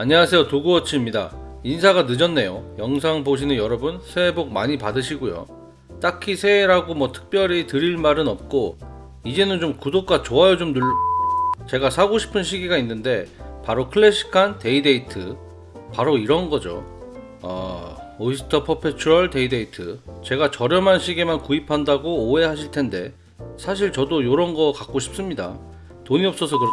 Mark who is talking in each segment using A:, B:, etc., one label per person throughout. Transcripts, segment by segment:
A: 안녕하세요. 도구워치입니다. 인사가 늦었네요. 영상 보시는 여러분 새해 복 많이 받으시고요. 딱히 새해라고 뭐 특별히 드릴 말은 없고 이제는 좀 구독과 좋아요 좀 눌러. 제가 사고 싶은 시계가 있는데 바로 클래식한 day-date. 바로 이런 거죠. 어, Oyster Perpetual day-date. 제가 저렴한 시계만 구입한다고 오해하실 텐데 사실 저도 이런 거 갖고 싶습니다. 돈이 없어서 그렇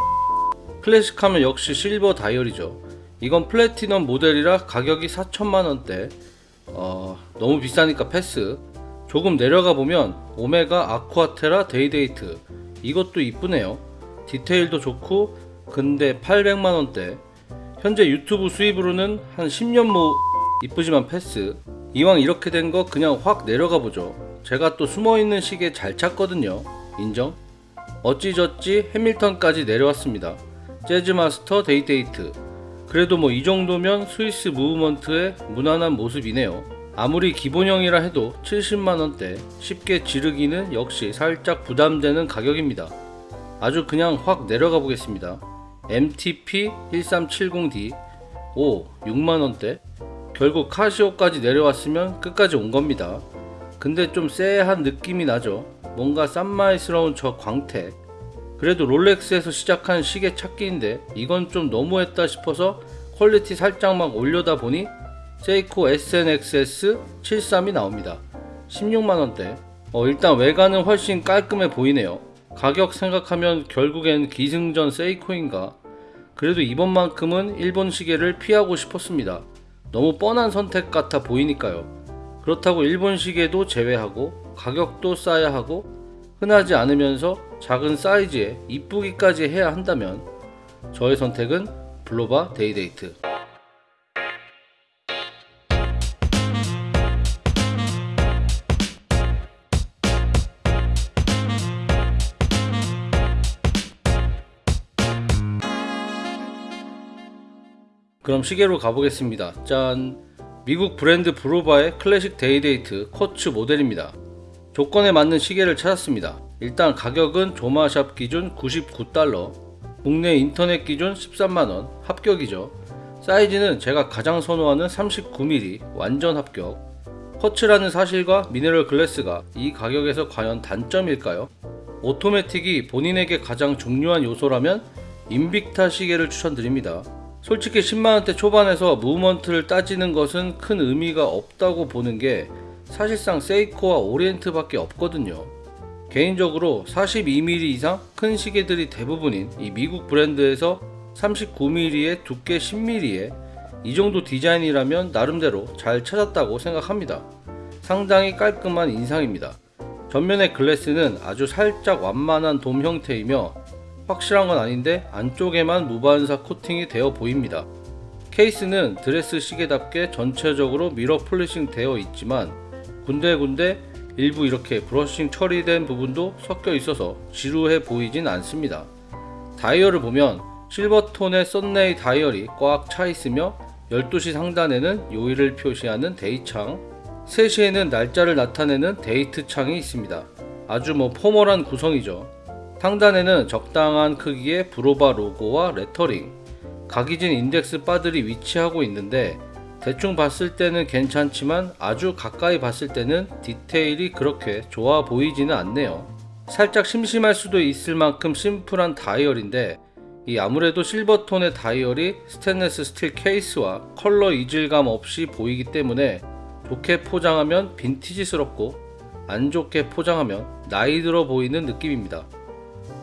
A: 클래식하면 역시 실버 다이얼이죠 이건 플래티넘 모델이라 가격이 4천만원대. 어, 너무 비싸니까 패스. 조금 내려가 보면 오메가 아쿠아테라 day-date. 이것도 이쁘네요. 디테일도 좋고 근데 800만원대. 현재 유튜브 수입으로는 한 10년 모 이쁘지만 패스. 이왕 이렇게 된 거 그냥 확 내려가 보죠. 제가 또 숨어있는 시계 잘 찾거든요. 인정? 어찌저찌 해밀턴까지 내려왔습니다. 재즈마스터 day-date 그래도 뭐 이 정도면 스위스 movement의 무난한 모습이네요. 아무리 기본형이라 해도 70만원대 쉽게 지르기는 역시 살짝 부담되는 가격입니다. 아주 그냥 확 내려가 보겠습니다. MTP 1370D 오 6만원대 결국 카시오까지 내려왔으면 끝까지 온 겁니다. 근데 좀 쎄한 느낌이 나죠. 뭔가 쌈마이스러운 저 광택 그래도 롤렉스에서 시작한 시계 찾기인데 이건 좀 너무했다 싶어서 quality 살짝만 올려다 보니 세이코 SNXS 73이 나옵니다. 16만원대. 어, 일단 외관은 훨씬 깔끔해 보이네요. 가격 생각하면 결국엔 기승전 세이코인가? 그래도 이번만큼은 일본 시계를 피하고 싶었습니다. 너무 뻔한 선택 같아 보이니까요. 그렇다고 일본 시계도 제외하고 가격도 싸야 하고 흔하지 않으면서 작은 사이즈에 이쁘기까지 해야 한다면 저의 선택은 블로바 day-date. 그럼 시계로 가보겠습니다. 짠. 미국 브랜드 블로바의 클래식 day-date quartz 모델입니다. 조건에 맞는 시계를 찾았습니다. 일단 가격은 조마샵 기준 99달러, 국내 인터넷 기준 13만원, 합격이죠. 사이즈는 제가 가장 선호하는 39mm, 완전 합격. quartz라는 사실과 mineral glass가 이 가격에서 과연 단점일까요? 오토매틱이 본인에게 가장 중요한 요소라면 인빅타 시계를 추천드립니다. 솔직히 10만원대 초반에서 movement를 따지는 것은 큰 의미가 없다고 보는 게 사실상 세이코와 오리엔트 밖에 없거든요. 개인적으로 42mm 이상 큰 시계들이 대부분인 이 미국 브랜드에서 39mm에 두께 10mm에 이 정도 디자인이라면 나름대로 잘 찾았다고 생각합니다. 상당히 깔끔한 인상입니다. 전면의 glass는 아주 살짝 완만한 돔 형태이며 확실한 건 아닌데 안쪽에만 무반사 코팅이 되어 보입니다. 케이스는 드레스 시계답게 전체적으로 mirror polishing 되어 있지만 군데군데 일부 이렇게 brushing 처리된 부분도 섞여 있어서 지루해 보이진 않습니다. 다이얼을 보면 silver tone의 sunray 다이얼이 꽉 차 있으며 12시 상단에는 요일을 표시하는 day창 3시에는 날짜를 나타내는 데이트 창이 있습니다. 아주 뭐 formal한 구성이죠. 상단에는 적당한 크기의 블로바 로고와 레터링 각이진 index bar들이 위치하고 있는데 대충 봤을 때는 괜찮지만 아주 가까이 봤을 때는 디테일이 그렇게 좋아 보이지는 않네요. 살짝 심심할 수도 있을 만큼 심플한 다이얼인데 이 아무래도 silver tone의 다이얼이 스테인레스 스틸 케이스와 컬러 이질감 없이 보이기 때문에 좋게 포장하면 빈티지스럽고 안 좋게 포장하면 나이 들어 보이는 느낌입니다.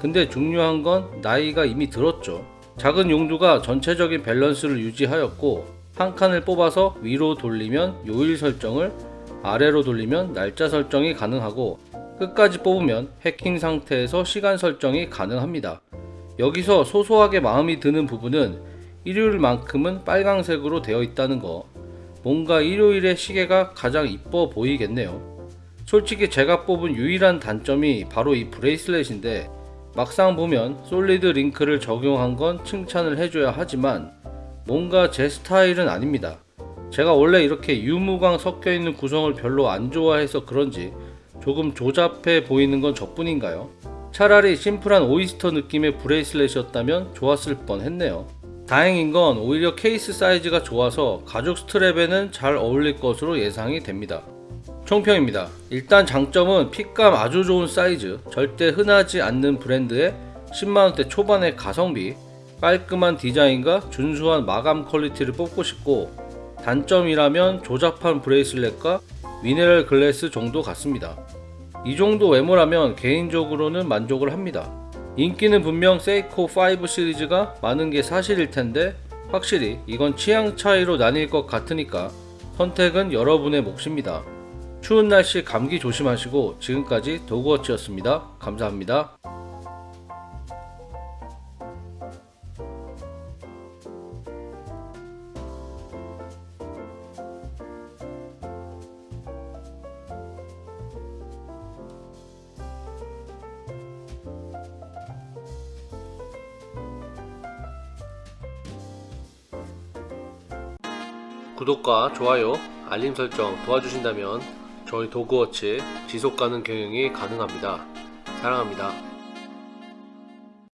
A: 근데 중요한 건 나이가 이미 들었죠. 작은 용두가 전체적인 밸런스를 유지하였고 한 칸을 뽑아서 위로 돌리면 요일 설정을 아래로 돌리면 날짜 설정이 가능하고 끝까지 뽑으면 해킹 상태에서 시간 설정이 가능합니다. 여기서 소소하게 마음이 드는 부분은 일요일만큼은 빨강색으로 되어 있다는 거 뭔가 일요일의 시계가 가장 이뻐 보이겠네요. 솔직히 제가 뽑은 유일한 단점이 바로 이 bracelet인데 막상 보면 solid link를 적용한 건 칭찬을 해줘야 하지만 뭔가 제 스타일은 아닙니다. 제가 원래 이렇게 유무광 섞여 있는 구성을 별로 안 좋아해서 그런지 조금 조잡해 보이는 건 저뿐인가요? 차라리 심플한 oyster 느낌의 bracelet이었다면 좋았을 뻔 했네요. 다행인 건 오히려 케이스 사이즈가 좋아서 가죽 스트랩에는 잘 어울릴 것으로 예상이 됩니다. 총평입니다. 일단 장점은 fit감 아주 좋은 사이즈, 절대 흔하지 않는 브랜드의 10만원대 초반의 가성비, 깔끔한 디자인과 준수한 마감 quality를 뽑고 싶고 단점이라면 조잡한 bracelet과 미네랄 글래스 정도 같습니다. 이 정도 외모라면 개인적으로는 만족을 합니다. 인기는 분명 세이코 5 시리즈가 많은 게 사실일 텐데 확실히 이건 취향 차이로 나뉠 것 같으니까 선택은 여러분의 몫입니다. 추운 날씨 감기 조심하시고 지금까지 도그워치였습니다. 감사합니다. 구독과 좋아요, 알림 설정 도와주신다면 저희 도그워치 지속가능 경영이 가능합니다. 사랑합니다.